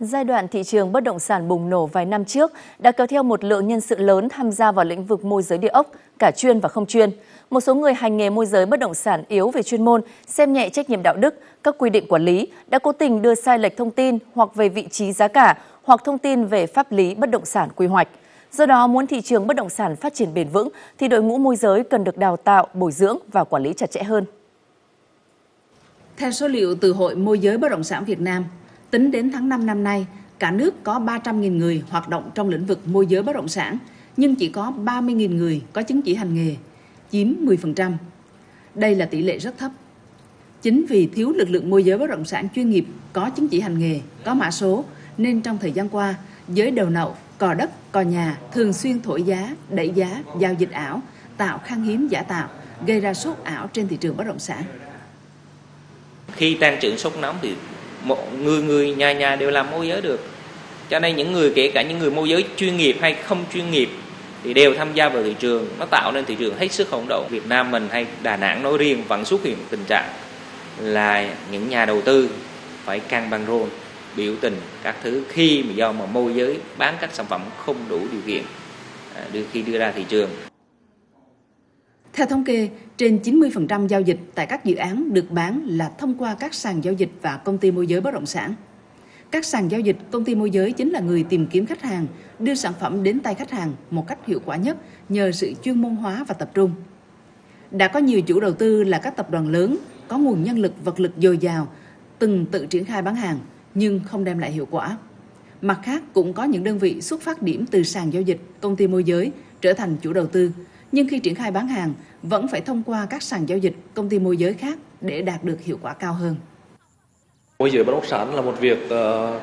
Giai đoạn thị trường bất động sản bùng nổ vài năm trước đã kéo theo một lượng nhân sự lớn tham gia vào lĩnh vực môi giới địa ốc, cả chuyên và không chuyên. Một số người hành nghề môi giới bất động sản yếu về chuyên môn, xem nhẹ trách nhiệm đạo đức, các quy định quản lý, đã cố tình đưa sai lệch thông tin hoặc về vị trí giá cả hoặc thông tin về pháp lý bất động sản quy hoạch. Do đó, muốn thị trường bất động sản phát triển bền vững thì đội ngũ môi giới cần được đào tạo, bồi dưỡng và quản lý chặt chẽ hơn. Theo số liệu từ Hội Môi giới Bất động sản Việt Nam, tính đến tháng 5 năm nay, cả nước có 300.000 người hoạt động trong lĩnh vực môi giới bất động sản, nhưng chỉ có 30.000 người có chứng chỉ hành nghề, chiếm 10%. Đây là tỷ lệ rất thấp. Chính vì thiếu lực lượng môi giới bất động sản chuyên nghiệp có chứng chỉ hành nghề, có mã số, nên trong thời gian qua, giới đầu nậu, cò đất, cò nhà thường xuyên thổi giá, đẩy giá, giao dịch ảo, tạo khan hiếm giả tạo, gây ra sốt ảo trên thị trường bất động sản. Khi tăng trưởng sốt nóng thì một người người nhà nhà đều làm môi giới được. Cho nên những người, kể cả những người môi giới chuyên nghiệp hay không chuyên nghiệp thì đều tham gia vào thị trường. Nó tạo nên thị trường hết sức hỗn độn. Việt Nam mình hay Đà Nẵng nói riêng vẫn xuất hiện tình trạng là những nhà đầu tư phải căng băng rôn, biểu tình các thứ khi mà do mà môi giới bán các sản phẩm không đủ điều kiện à, đưa, khi đưa ra thị trường theo thống kê, trên 90% giao dịch tại các dự án được bán là thông qua các sàn giao dịch và công ty môi giới bất động sản. Các sàn giao dịch, công ty môi giới chính là người tìm kiếm khách hàng, đưa sản phẩm đến tay khách hàng một cách hiệu quả nhất nhờ sự chuyên môn hóa và tập trung. Đã có nhiều chủ đầu tư là các tập đoàn lớn, có nguồn nhân lực vật lực dồi dào, từng tự triển khai bán hàng nhưng không đem lại hiệu quả. Mặt khác cũng có những đơn vị xuất phát điểm từ sàn giao dịch, công ty môi giới trở thành chủ đầu tư, nhưng khi triển khai bán hàng vẫn phải thông qua các sàn giao dịch, công ty môi giới khác để đạt được hiệu quả cao hơn. Môi giới bất động sản là một việc uh,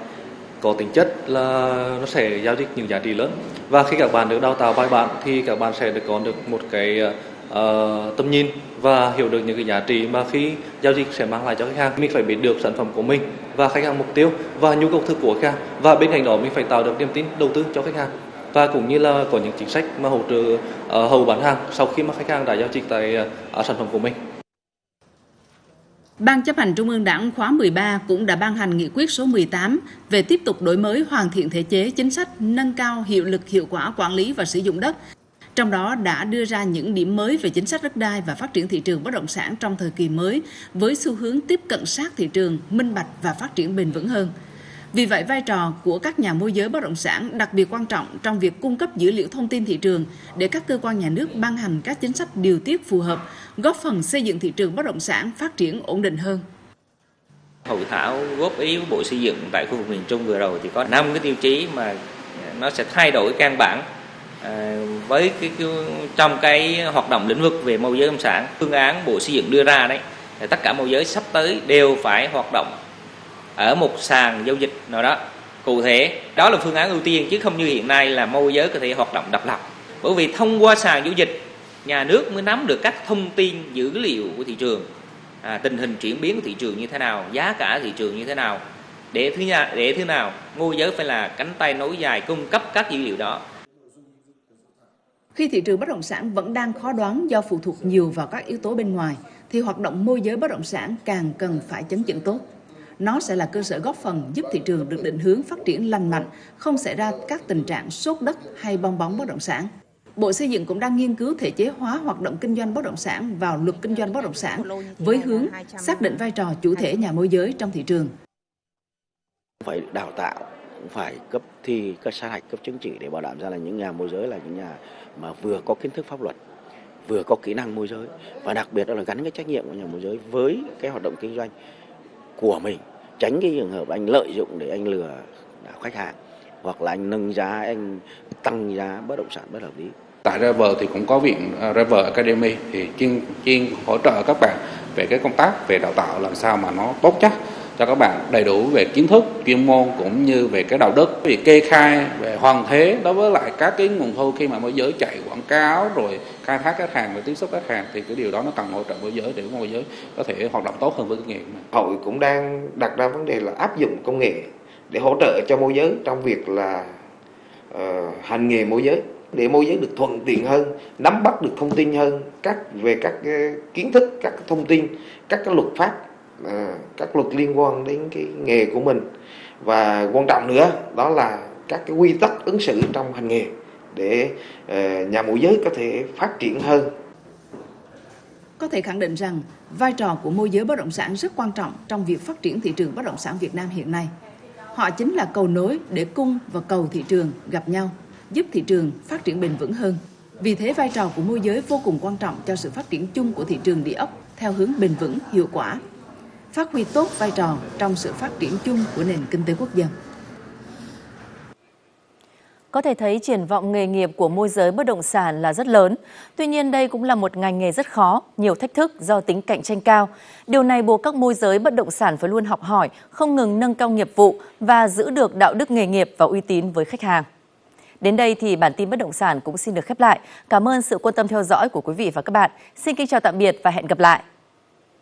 có tính chất là nó sẽ giao dịch những giá trị lớn. Và khi các bạn được đào tạo bài bản thì các bạn sẽ được có được một cái uh, tầm nhìn và hiểu được những cái giá trị mà khi giao dịch sẽ mang lại cho khách hàng. Mình phải biết được sản phẩm của mình và khách hàng mục tiêu và nhu cầu thực của khách hàng. Và bên cạnh đó mình phải tạo được niềm tin đầu tư cho khách hàng và cũng như là có những chính sách mà hỗ trợ ờ, hầu hậu bán hàng sau khi mà khách hàng đã giao dịch tại ờ, sản phẩm của mình. Ban chấp hành Trung ương Đảng khóa 13 cũng đã ban hành nghị quyết số 18 về tiếp tục đổi mới hoàn thiện thể chế chính sách nâng cao hiệu lực hiệu quả quản lý và sử dụng đất. Trong đó đã đưa ra những điểm mới về chính sách đất đai và phát triển thị trường bất động sản trong thời kỳ mới với xu hướng tiếp cận sát thị trường, minh bạch và phát triển bền vững hơn. Vì vậy, vai trò của các nhà môi giới bất động sản đặc biệt quan trọng trong việc cung cấp dữ liệu thông tin thị trường để các cơ quan nhà nước ban hành các chính sách điều tiết phù hợp, góp phần xây dựng thị trường bất động sản phát triển ổn định hơn. Hội thảo góp ý của Bộ Xây dựng tại khu vực miền Trung vừa rồi thì có 5 cái tiêu chí mà nó sẽ thay đổi căn bản à, với cái, cái trong cái hoạt động lĩnh vực về môi giới bất động sản phương án Bộ Xây dựng đưa ra đấy thì tất cả môi giới sắp tới đều phải hoạt động ở một sàn giao dịch nào đó. Cụ thể đó là phương án ưu tiên chứ không như hiện nay là môi giới có thể hoạt động độc lập. Bởi vì thông qua sàn giao dịch nhà nước mới nắm được các thông tin dữ liệu của thị trường. À, tình hình chuyển biến của thị trường như thế nào giá cả thị trường như thế nào. Để thứ nhà để thứ nào môi giới phải là cánh tay nối dài cung cấp các dữ liệu đó. Khi thị trường bất động sản vẫn đang khó đoán do phụ thuộc nhiều vào các yếu tố bên ngoài thì hoạt động môi giới bất động sản càng cần phải chấn chỉnh tốt nó sẽ là cơ sở góp phần giúp thị trường được định hướng phát triển lành mạnh, không xảy ra các tình trạng sốt đất hay bong bóng bất động sản. Bộ Xây dựng cũng đang nghiên cứu thể chế hóa hoạt động kinh doanh bất động sản vào luật kinh doanh bất động sản với hướng xác định vai trò chủ thể nhà môi giới trong thị trường. Phải đào tạo, phải cấp thi, cấp sát hạch, cấp chứng chỉ để bảo đảm ra là những nhà môi giới là những nhà mà vừa có kiến thức pháp luật, vừa có kỹ năng môi giới và đặc biệt là gắn cái trách nhiệm của nhà môi giới với cái hoạt động kinh doanh của mình, tránh cái trường hợp anh lợi dụng để anh lừa khách hàng, hoặc là anh nâng giá, anh tăng giá bất động sản bất hợp lý. Tại Rever thì cũng có viện à, Rever Academy thì chuyên chuyên hỗ trợ các bạn về cái công tác về đào tạo làm sao mà nó tốt chắc cho các bạn đầy đủ về kiến thức chuyên môn cũng như về cái đạo đức. Về kê khai về hoàn thế đối với lại các cái nguồn thu khi mà môi giới chạy quảng cáo rồi khai thác khách hàng và tiếp xúc khách hàng thì cái điều đó nó cần hỗ trợ môi giới để môi giới có thể hoạt động tốt hơn với kinh nghiệm hội cũng đang đặt ra vấn đề là áp dụng công nghệ để hỗ trợ cho môi giới trong việc là uh, hành nghề môi giới để môi giới được thuận tiện hơn nắm bắt được thông tin hơn các về các uh, kiến thức các thông tin các cái luật pháp À, các luật liên quan đến cái nghề của mình và quan trọng nữa đó là các cái quy tắc ứng xử trong hành nghề để à, nhà môi giới có thể phát triển hơn có thể khẳng định rằng vai trò của môi giới bất động sản rất quan trọng trong việc phát triển thị trường bất động sản Việt Nam hiện nay. Họ chính là cầu nối để cung và cầu thị trường gặp nhau, giúp thị trường phát triển bền vững hơn. Vì thế vai trò của môi giới vô cùng quan trọng cho sự phát triển chung của thị trường địa ốc theo hướng bền vững, hiệu quả, phát huy tốt vai trò trong sự phát triển chung của nền kinh tế quốc dân. Có thể thấy triển vọng nghề nghiệp của môi giới bất động sản là rất lớn. Tuy nhiên đây cũng là một ngành nghề rất khó, nhiều thách thức do tính cạnh tranh cao. Điều này buộc các môi giới bất động sản phải luôn học hỏi, không ngừng nâng cao nghiệp vụ và giữ được đạo đức nghề nghiệp và uy tín với khách hàng. Đến đây thì bản tin bất động sản cũng xin được khép lại. Cảm ơn sự quan tâm theo dõi của quý vị và các bạn. Xin kính chào tạm biệt và hẹn gặp lại.